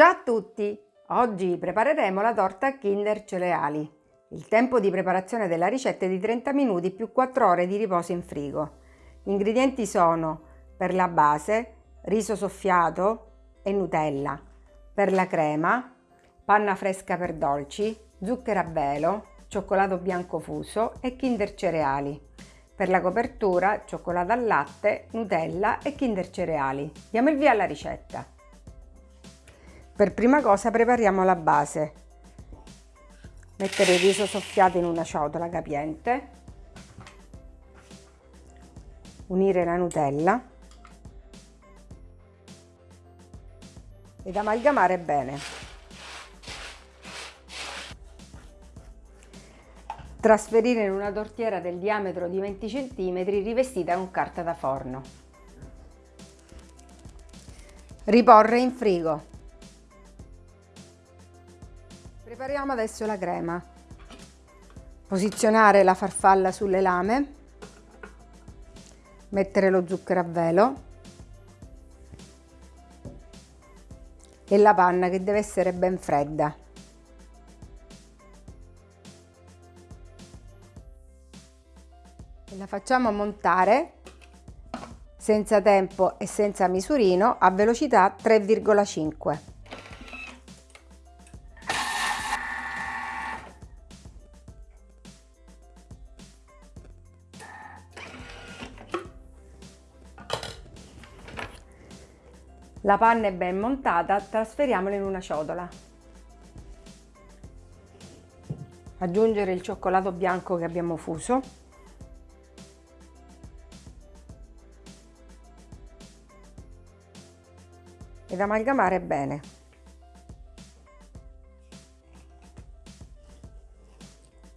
Ciao a tutti! Oggi prepareremo la torta Kinder Cereali. Il tempo di preparazione della ricetta è di 30 minuti più 4 ore di riposo in frigo. Gli ingredienti sono per la base riso soffiato e Nutella, per la crema panna fresca per dolci, zucchero a velo, cioccolato bianco fuso e Kinder Cereali. Per la copertura cioccolato al latte, Nutella e Kinder Cereali. Diamo il via alla ricetta. Per prima cosa prepariamo la base. Mettere il riso soffiato in una ciotola capiente. Unire la Nutella. Ed amalgamare bene. Trasferire in una tortiera del diametro di 20 cm rivestita con carta da forno. Riporre in frigo. Prepariamo adesso la crema. Posizionare la farfalla sulle lame, mettere lo zucchero a velo e la panna che deve essere ben fredda. La facciamo montare senza tempo e senza misurino a velocità 3,5. La panna è ben montata, trasferiamola in una ciotola. Aggiungere il cioccolato bianco che abbiamo fuso. Ed amalgamare bene.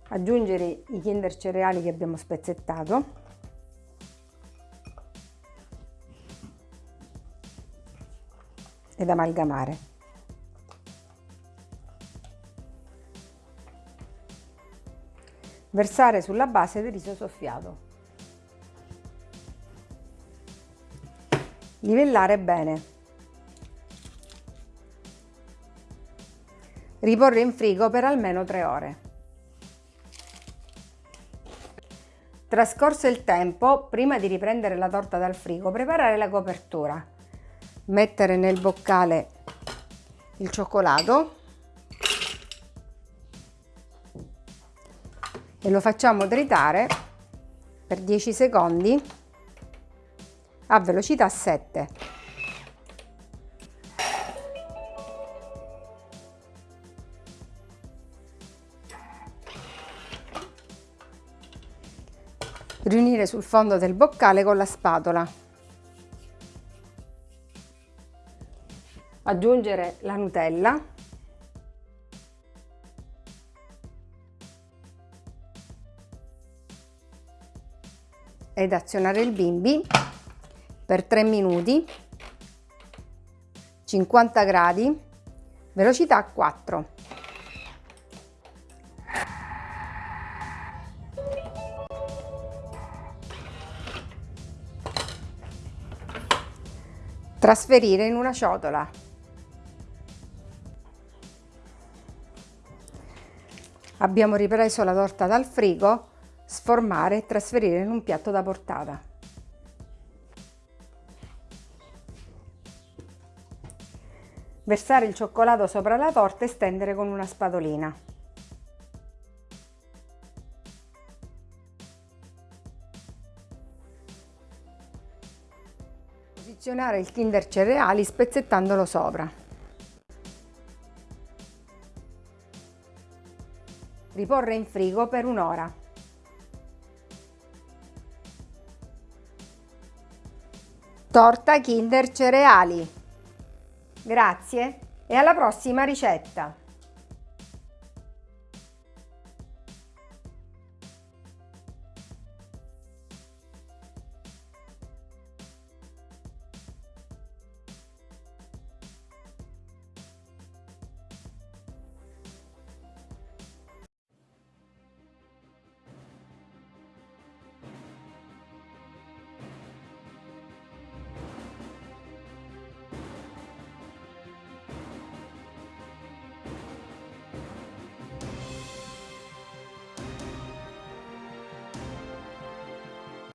Aggiungere i kinder cereali che abbiamo spezzettato. Ed amalgamare. Versare sulla base del riso soffiato. Livellare bene. Riporre in frigo per almeno 3 ore. Trascorso il tempo, prima di riprendere la torta dal frigo, preparare la copertura mettere nel boccale il cioccolato e lo facciamo tritare per 10 secondi a velocità 7. Riunire sul fondo del boccale con la spatola. Aggiungere la Nutella. Ed azionare il bimbi per 3 minuti. 50 gradi. Velocità 4 trasferire in una ciotola Abbiamo ripreso la torta dal frigo, sformare e trasferire in un piatto da portata. Versare il cioccolato sopra la torta e stendere con una spatolina. Posizionare il Kinder cereali spezzettandolo sopra. Riporre in frigo per un'ora. Torta Kinder Cereali. Grazie e alla prossima ricetta!